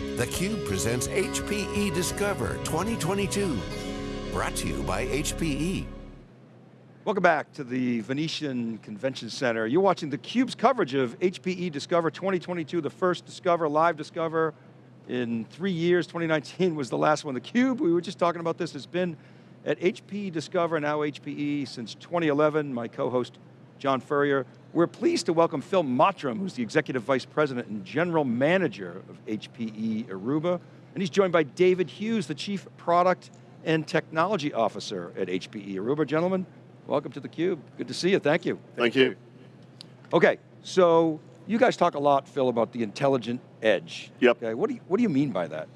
theCUBE presents HPE Discover 2022. Brought to you by HPE. Welcome back to the Venetian Convention Center. You're watching theCUBE's coverage of HPE Discover 2022, the first Discover, live Discover in three years. 2019 was the last one. theCUBE, we were just talking about this, has been at HPE Discover, now HPE, since 2011. My co-host, John Furrier. We're pleased to welcome Phil Mottram, who's the Executive Vice President and General Manager of HPE Aruba. And he's joined by David Hughes, the Chief Product and Technology Officer at HPE Aruba. Gentlemen, welcome to theCUBE. Good to see you, thank you. Thank, thank you. you. Okay, so you guys talk a lot, Phil, about the intelligent edge. Yep. Okay, what do you, what do you mean by that?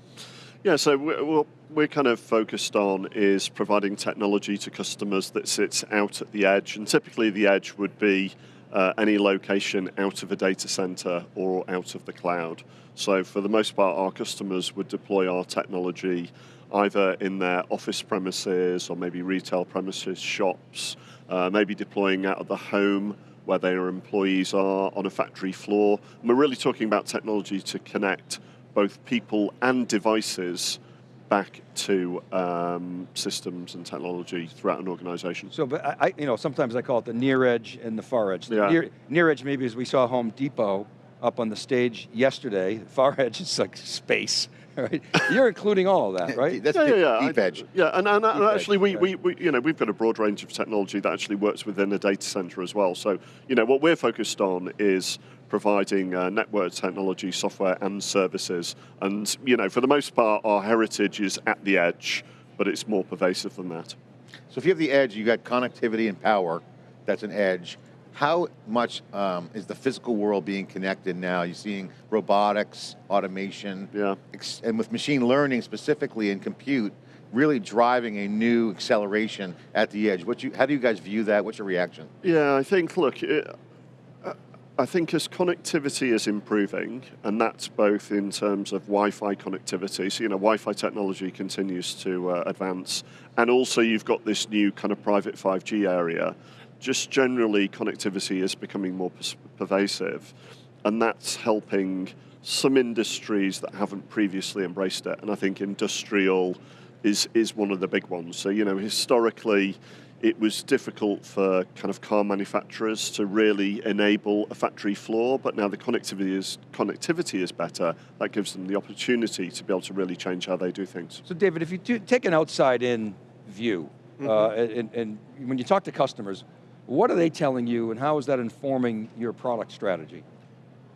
Yeah, so what we're kind of focused on is providing technology to customers that sits out at the edge, and typically the edge would be uh, any location out of a data center or out of the cloud. So for the most part, our customers would deploy our technology either in their office premises or maybe retail premises, shops, uh, maybe deploying out of the home where their employees are on a factory floor. And we're really talking about technology to connect both people and devices back to um, systems and technology throughout an organization. So, but I, you know, sometimes I call it the near edge and the far edge. The yeah. near, near edge maybe as we saw Home Depot up on the stage yesterday. Far edge is like space. Right? You're including all of that, right? That's yeah, deep, yeah, deep edge. Yeah, and, and, and actually, edge, we, right. we, we, you know, we've got a broad range of technology that actually works within a data center as well. So, you know, what we're focused on is providing uh, network technology, software, and services. And, you know, for the most part, our heritage is at the edge, but it's more pervasive than that. So if you have the edge, you've got connectivity and power, that's an edge. How much um, is the physical world being connected now? You're seeing robotics, automation, yeah. and with machine learning specifically and compute, really driving a new acceleration at the edge. What you, how do you guys view that? What's your reaction? Yeah, I think, look, it, I think as connectivity is improving, and that's both in terms of Wi-Fi connectivity, so you know, Wi-Fi technology continues to uh, advance, and also you've got this new kind of private 5G area. Just generally, connectivity is becoming more pervasive, and that's helping some industries that haven't previously embraced it, and I think industrial is, is one of the big ones. So, you know, historically, it was difficult for kind of car manufacturers to really enable a factory floor, but now the connectivity is, connectivity is better. That gives them the opportunity to be able to really change how they do things. So David, if you do, take an outside-in view, mm -hmm. uh, and, and when you talk to customers, what are they telling you and how is that informing your product strategy?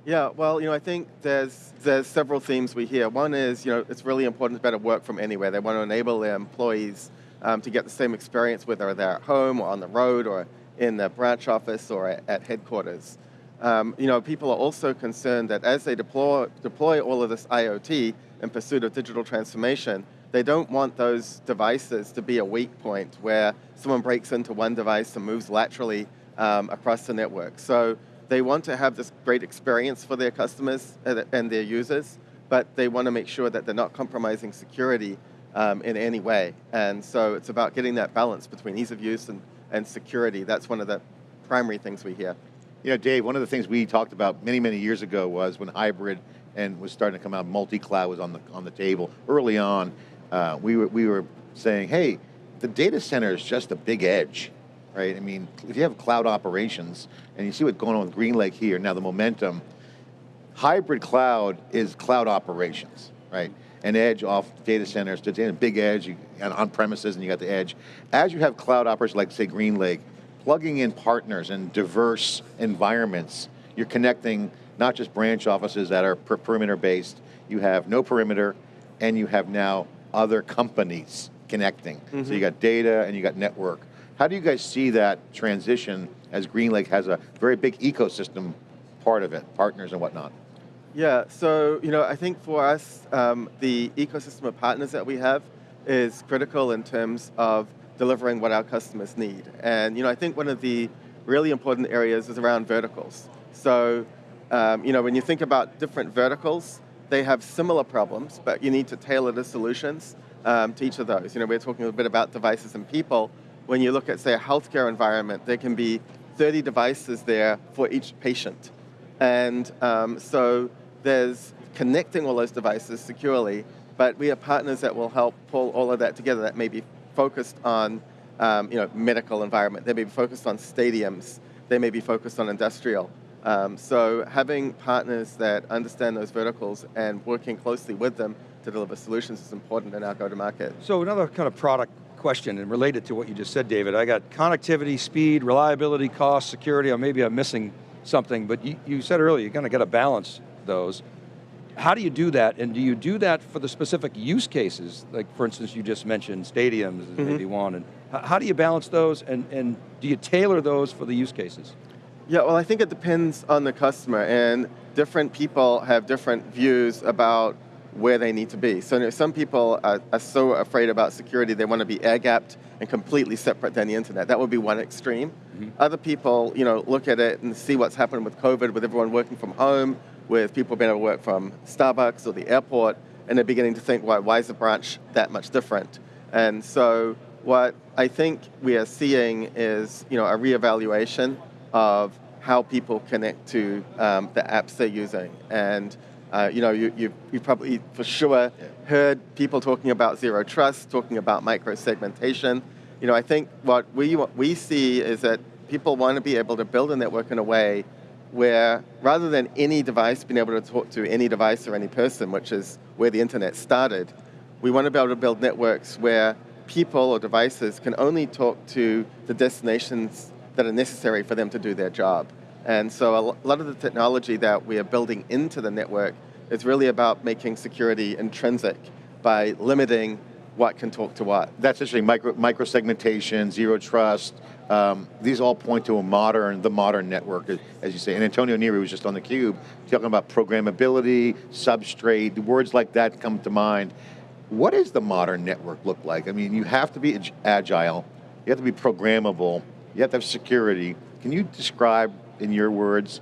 Yeah, well, you know, I think there's there's several themes we hear. One is, you know, it's really important to better work from anywhere. They want to enable their employees um, to get the same experience whether they're at home or on the road or in the branch office or at, at headquarters. Um, you know, people are also concerned that as they deploy, deploy all of this IoT in pursuit of digital transformation, they don't want those devices to be a weak point where someone breaks into one device and moves laterally um, across the network. So they want to have this great experience for their customers and their users, but they want to make sure that they're not compromising security um, in any way. And so it's about getting that balance between ease of use and, and security. That's one of the primary things we hear. You know, Dave, one of the things we talked about many, many years ago was when hybrid and was starting to come out, multi-cloud was on the, on the table. Early on, uh, we, were, we were saying, hey, the data center is just a big edge, right? I mean, if you have cloud operations, and you see what's going on with GreenLake here, now the momentum, hybrid cloud is cloud operations, right? And edge off data centers to a big edge on premises and you got the edge. As you have cloud operators like say GreenLake, plugging in partners in diverse environments, you're connecting not just branch offices that are per perimeter based, you have no perimeter and you have now other companies connecting. Mm -hmm. So you mm-hmm. got data and you got network. How do you guys see that transition as GreenLake has a very big ecosystem part of it, partners and whatnot? Yeah, so you know, I think for us, um, the ecosystem of partners that we have is critical in terms of delivering what our customers need. And you know, I think one of the really important areas is around verticals. So, um, you know, when you think about different verticals, they have similar problems, but you need to tailor the solutions um, to each of those. You know, we're talking a bit about devices and people. When you look at, say, a healthcare environment, there can be 30 devices there for each patient. And um, so there's connecting all those devices securely, but we have partners that will help pull all of that together that may be focused on um, you know, medical environment, they may be focused on stadiums, they may be focused on industrial. Um, so having partners that understand those verticals and working closely with them to deliver solutions is important in our go-to-market. So another kind of product question and related to what you just said, David, I got connectivity, speed, reliability, cost, security, or maybe I'm missing something, but you, you said earlier, you're going to get a balance those. How do you do that, and do you do that for the specific use cases? Like for instance, you just mentioned stadiums mm -hmm. maybe one, and how do you balance those, and, and do you tailor those for the use cases? Yeah, well I think it depends on the customer, and different people have different views about where they need to be. So some people are, are so afraid about security, they want to be air-gapped and completely separate than the internet. That would be one extreme. Mm -hmm. Other people, you know, look at it and see what's happened with COVID, with everyone working from home, with people being able to work from Starbucks or the airport, and they're beginning to think, why, why is the branch that much different? And so what I think we are seeing is, you know, a reevaluation of how people connect to um, the apps they're using. And uh, you know, you, you, you probably for sure heard people talking about zero trust, talking about micro segmentation. You know, I think what we, what we see is that people want to be able to build a network in a way where rather than any device being able to talk to any device or any person, which is where the internet started, we want to be able to build networks where people or devices can only talk to the destinations that are necessary for them to do their job. And so a lot of the technology that we are building into the network is really about making security intrinsic by limiting what can talk to what. That's actually micro, micro segmentation, zero trust. Um, these all point to a modern, the modern network, as you say. And Antonio Neri was just on the cube talking about programmability, substrate, words like that come to mind. What does the modern network look like? I mean, you have to be agile, you have to be programmable, you have to have security. Can you describe in your words,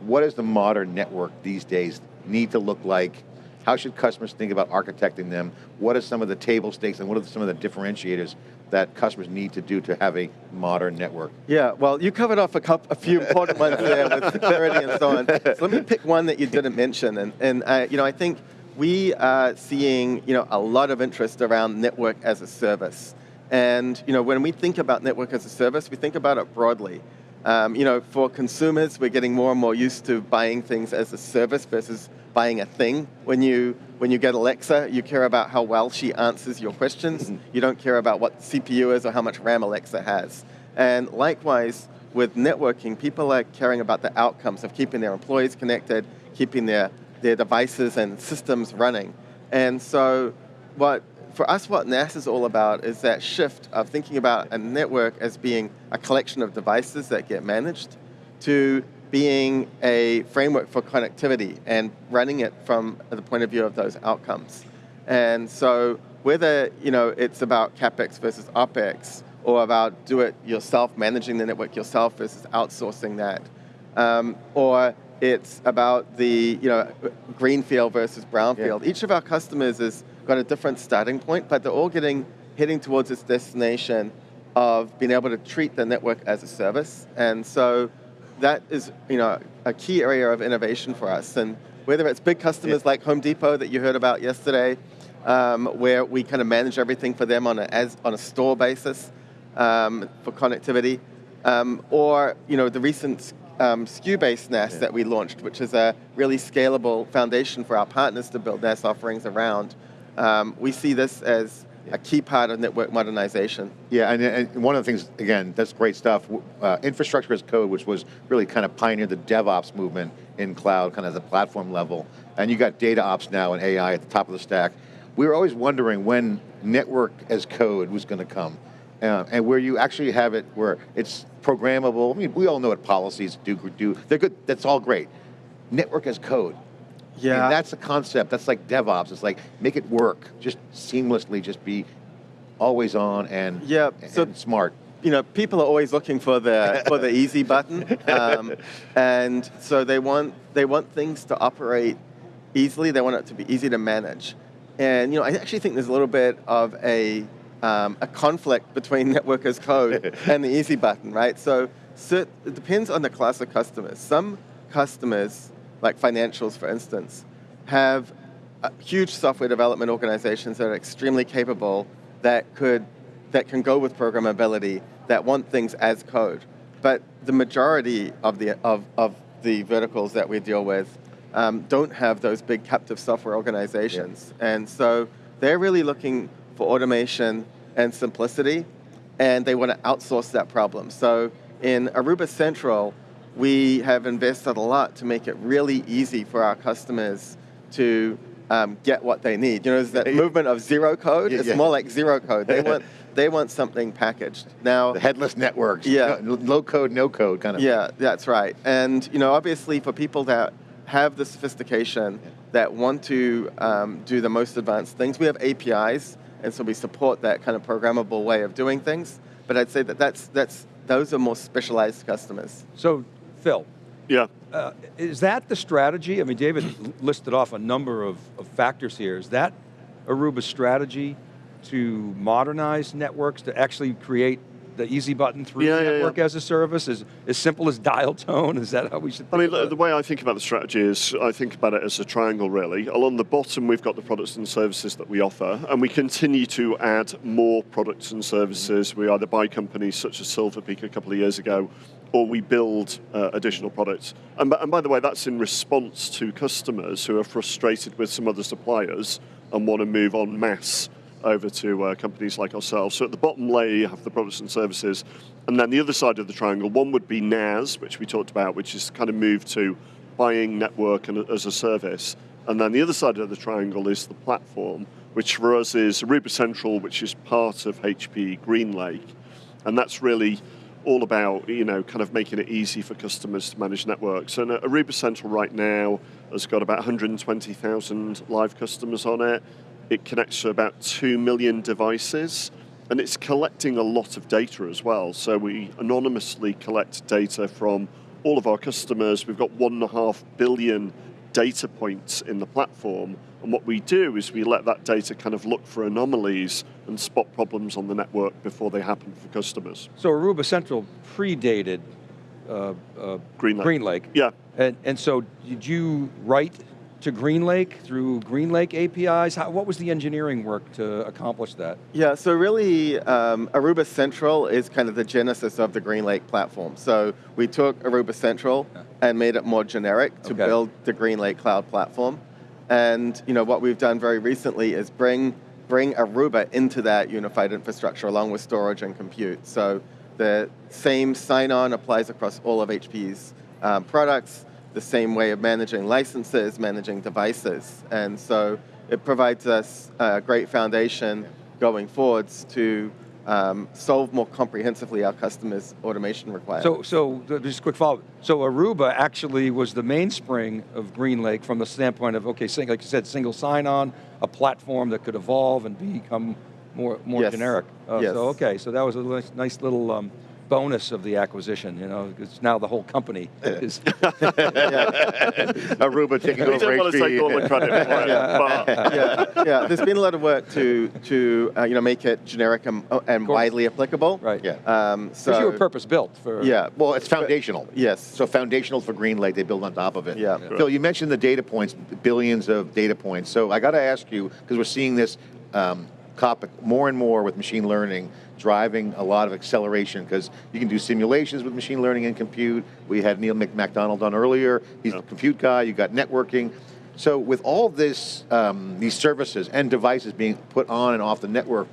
what does the modern network these days need to look like? How should customers think about architecting them? What are some of the table stakes and what are some of the differentiators that customers need to do to have a modern network? Yeah, well, you covered off a, couple, a few important ones there with security and so on. So let me pick one that you didn't mention. And, and you know, I think we are seeing you know, a lot of interest around network as a service. And you know, when we think about network as a service, we think about it broadly. Um, you know, for consumers, we're getting more and more used to buying things as a service versus buying a thing. When you when you get Alexa, you care about how well she answers your questions. Mm-hmm. You don't care about what CPU is or how much RAM Alexa has. And likewise, with networking, people are caring about the outcomes of keeping their employees connected, keeping their, their devices and systems running. And so what for us, what NaaS is all about is that shift of thinking about a network as being a collection of devices that get managed to being a framework for connectivity and running it from the point of view of those outcomes. And so whether you know, it's about CapEx versus OpEx or about do it yourself, managing the network yourself versus outsourcing that, um, or it's about the you know, greenfield versus brownfield. Yeah. Each of our customers is got a different starting point, but they're all getting heading towards this destination of being able to treat the network as a service. And so that is you know, a key area of innovation for us. And whether it's big customers yeah. like Home Depot that you heard about yesterday, um, where we kind of manage everything for them on a, as, on a store basis um, for connectivity, um, or you know, the recent um, SKU-based NaaS yeah. that we launched, which is a really scalable foundation for our partners to build NaaS offerings around. Um, we see this as a key part of network modernization. Yeah, and, and one of the things, again, that's great stuff. Uh, infrastructure as code, which was really kind of pioneered the DevOps movement in cloud, kind of at the platform level. And you got data ops now and AI at the top of the stack. We were always wondering when network as code was going to come. Uh, and where you actually have it where it's programmable. I mean, we all know what policies do, do. They're good, that's all great. Network as code. Yeah. I mean, that's the concept. That's like DevOps. It's like make it work, just seamlessly, just be always on and, yeah, so, and smart. You know, people are always looking for the for the easy button, um, and so they want they want things to operate easily. They want it to be easy to manage, and you know, I actually think there's a little bit of a um, a conflict between network as code and the easy button, right? So, so it depends on the class of customers. Some customers like financials for instance, have huge software development organizations that are extremely capable that could that can go with programmability that want things as code. But the majority of the of, of the verticals that we deal with um, don't have those big captive software organizations, yeah. and so they're really looking for automation and simplicity, and they want to outsource that problem. So in Aruba Central, we have invested a lot to make it really easy for our customers to um, get what they need. You know, there's that movement of zero code. Yeah, it's yeah. more like zero code. They want they want something packaged. Now, the headless networks. Yeah, no, low code, no code kind of. Yeah, that's right. And you know, obviously, for people that have the sophistication yeah. that want to um, do the most advanced things, we have APIs, and so we support that kind of programmable way of doing things. But I'd say that that's that's those are more specialized customers. So, Phil. Yeah. Uh, is that the strategy? I mean, David listed off a number of, of factors here. Is that Aruba's strategy to modernize networks, to actually create the easy button through yeah, network yeah, yeah. as a service, Is as simple as dial tone? Is that how we should I mean, the, way I think about the strategy is I think about it as a triangle, really. Along the bottom, we've got the products and services that we offer, and we continue to add more products and services. We either buy companies such as Silver Peak a couple of years ago, or we build uh, additional products. And, and by the way, that's in response to customers who are frustrated with some other suppliers and want to move on mass over to uh, companies like ourselves. So at the bottom layer, you have the products and services. And then the other side of the triangle, one would be NaaS, which we talked about, which is kind of moved to buying network and, as a service. And then the other side of the triangle is the platform, which for us is Aruba Central, which is part of HP GreenLake. And that's really all about you know kind of making it easy for customers to manage networks. And Aruba Central right now has got about 120,000 live customers on it. It connects to about 2 million devices and it's collecting a lot of data as well. So we anonymously collect data from all of our customers. We've got one and a half billion data points in the platform. And what we do is we let that data kind of look for anomalies and spot problems on the network before they happen for customers. So Aruba Central predated uh, uh, GreenLake. GreenLake. Yeah. And, and so did you write to GreenLake through GreenLake APIs? How, what was the engineering work to accomplish that? Yeah, so really um, Aruba Central is kind of the genesis of the GreenLake platform. So we took Aruba Central yeah. and made it more generic to okay. build the GreenLake cloud platform. And you know what we've done very recently is bring bring Aruba into that unified infrastructure along with storage and compute. So the same sign-on applies across all of HP's um, products the same way of managing licenses, managing devices. And so it provides us a great foundation going forwards to um, solve more comprehensively our customers' automation requirements. So, so just a quick follow-up. So Aruba actually was the mainspring of GreenLake from the standpoint of, okay, like you said, single sign-on, a platform that could evolve and become more, more yes. generic. Uh, yes. So okay, so that was a nice, nice little um, bonus of the acquisition, you know, it's now the whole company is. Aruba taking over don't want to take all the credit for it, yeah. yeah, yeah, there's been a lot of work to, to uh, you know, make it generic and, uh, and widely applicable. Right. Yeah. Um, so you were purpose built for. Yeah. Well, it's foundational. Yes. So foundational for GreenLake, they build on top of it. Yeah. yeah. Phil, you mentioned the data points, billions of data points. So I got to ask you, because we're seeing this um, topic more and more with machine learning, driving a lot of acceleration because you can do simulations with machine learning and compute. We had Neil MacDonald on earlier. He's yeah. the compute guy. You got networking. So with all this, um, these services and devices being put on and off the network,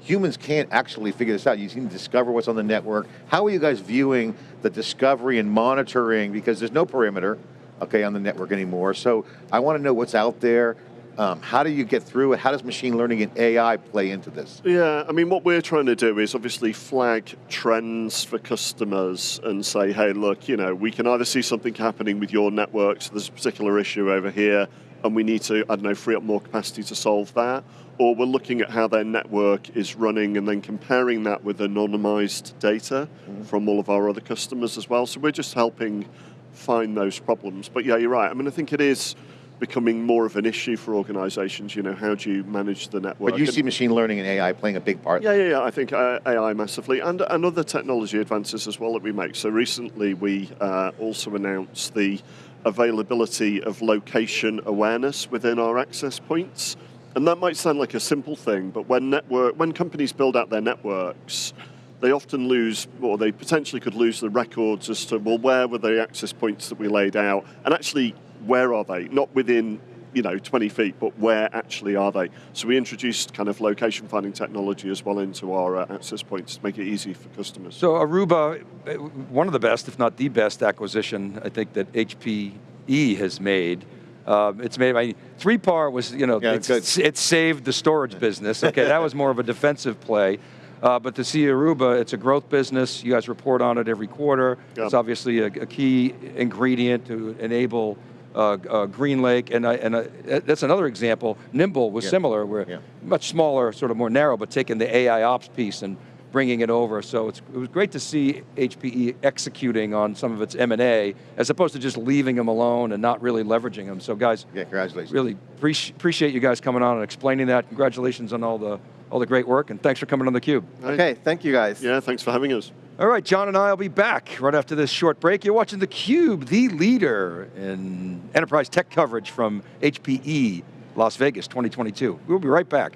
humans can't actually figure this out. You need to discover what's on the network. How are you guys viewing the discovery and monitoring? Because there's no perimeter, okay, on the network anymore. So I want to know what's out there. Um, how do you get through it? How does machine learning and AI play into this? Yeah, I mean, what we're trying to do is obviously flag trends for customers and say, hey, look, you know, we can either see something happening with your network, so there's a particular issue over here, and we need to, I don't know, free up more capacity to solve that, or we're looking at how their network is running and then comparing that with anonymized data mm-hmm. from all of our other customers as well. So we're just helping find those problems. But yeah, you're right. I mean, I think it is becoming more of an issue for organizations. You know, how do you manage the network? But you see machine learning and AI playing a big part. Yeah, yeah, yeah. I think uh, AI massively, and, and other technology advances as well that we make. So recently we uh, also announced the availability of location awareness within our access points. And that might sound like a simple thing, but when network, when companies build out their networks, they often lose, or they potentially could lose the records as to, well, where were the access points that we laid out? And actually, where are they? Not within, you know, 20 feet, but where actually are they? So we introduced kind of location finding technology as well into our uh, access points to make it easy for customers. So Aruba, uh, one of the best, if not the best acquisition, I think that HPE has made. Um, it's made by, 3PAR was, you know, Yeah, it's, good. it saved the storage business. Okay, that was more of a defensive play. Uh, but to see Aruba, it's a growth business. You guys report on it every quarter. Yeah. It's obviously a, a key ingredient to enable Uh, uh, GreenLake, and, I, and I, that's another example. Nimble was Yeah. similar, where Yeah. much smaller, sort of more narrow, but taking the AI ops piece and bringing it over. So it's, it was great to see HPE executing on some of its M&A, as opposed to just leaving them alone and not really leveraging them. So guys, Yeah, congratulations. really appreci- appreciate you guys coming on and explaining that. Congratulations on all the, all the great work, and thanks for coming on theCUBE. Okay, thank you guys. Yeah, thanks for having us. All right, John and I will be back right after this short break. You're watching theCUBE, the leader in enterprise tech coverage from HPE Las Vegas 2022. We'll be right back.